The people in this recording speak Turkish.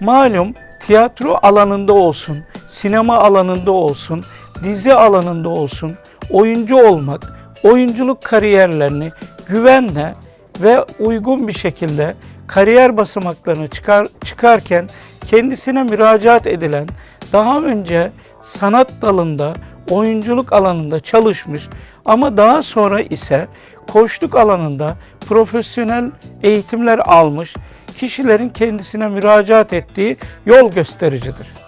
malum tiyatro alanında olsun, sinema alanında olsun, dizi alanında olsun oyuncu olmak, oyunculuk kariyerlerini güvenle ve uygun bir şekilde kariyer basamaklarını çıkar, çıkarken kendisine müracaat edilen, daha önce sanat dalında, oyunculuk alanında çalışmış ama daha sonra ise koçluk alanında profesyonel eğitimler almış kişilerin kendisine müracaat ettiği yol göstericidir.